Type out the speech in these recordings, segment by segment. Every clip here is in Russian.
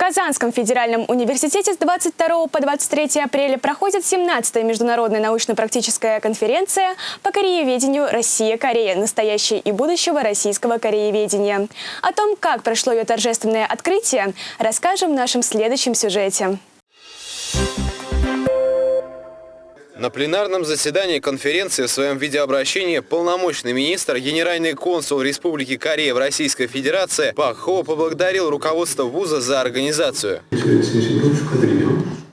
Казанском федеральном университете с 22 по 23 апреля проходит 17-я международная научно-практическая конференция по корееведению «Россия-Корея. Настоящее и будущего российского корееведения». О том, как прошло ее торжественное открытие, расскажем в нашем следующем сюжете. На пленарном заседании конференции в своем видеообращении полномочный министр, генеральный консул Республики Корея в Российской Федерации Пак Хо поблагодарил руководство вуза за организацию.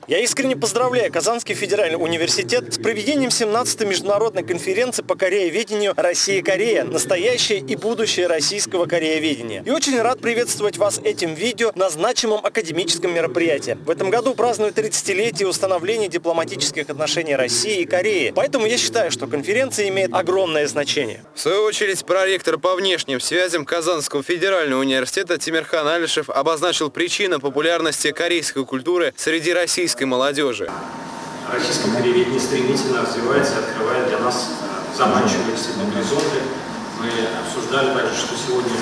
Я искренне поздравляю Казанский федеральный университет с проведением 17-й международной конференции по корееведению «Россия-Корея. Настоящее и будущее российского корееведения». И очень рад приветствовать вас этим видео на значимом академическом мероприятии. В этом году празднуют 30-летие установления дипломатических отношений России и Кореи. Поэтому я считаю, что конференция имеет огромное значение. В свою очередь, проректор по внешним связям Казанского федерального университета Тимирхан Алишев обозначил причины популярности корейской культуры среди российских российской молодежи? Российское корееведение стремительно развивается, открывает для нас заманчивые действительно горизонты. Мы обсуждали также, что сегодня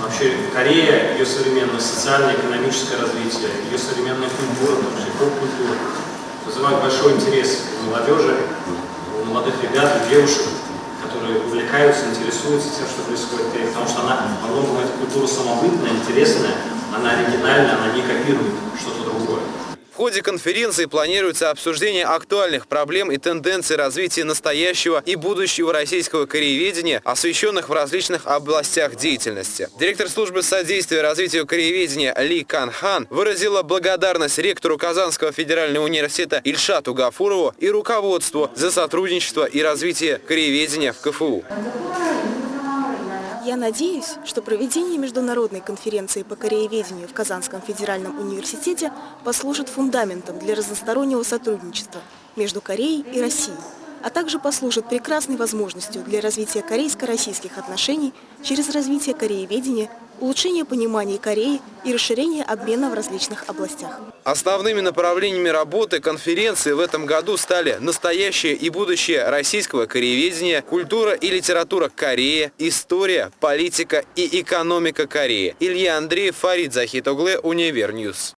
вообще Корея, ее современное социально-экономическое развитие, ее современная культура, в том числе поп-культура, вызывает большой интерес у молодежи, у молодых ребят, у девушек, которые увлекаются, интересуются тем, что происходит в Корее, потому что она, многом, эта культура самобытная, интересная, она оригинальная, она не копирует что-то ходе конференции планируется обсуждение актуальных проблем и тенденций развития настоящего и будущего российского корееведения, освещенных в различных областях деятельности. Директор службы содействия развитию корееведения Ли Кан Хан выразила благодарность ректору Казанского федерального университета Ильшату Гафурову и руководству за сотрудничество и развитие корееведения в КФУ. Я надеюсь, что проведение международной конференции по корееведению в Казанском федеральном университете послужит фундаментом для разностороннего сотрудничества между Кореей и Россией, а также послужит прекрасной возможностью для развития корейско-российских отношений через развитие корееведения улучшение понимания Кореи и расширение обмена в различных областях. Основными направлениями работы конференции в этом году стали настоящее и будущее российского корееведения, культура и литература Кореи, история, политика и экономика Кореи. Илья Андреев, Фарид Захитоглы, Универ News.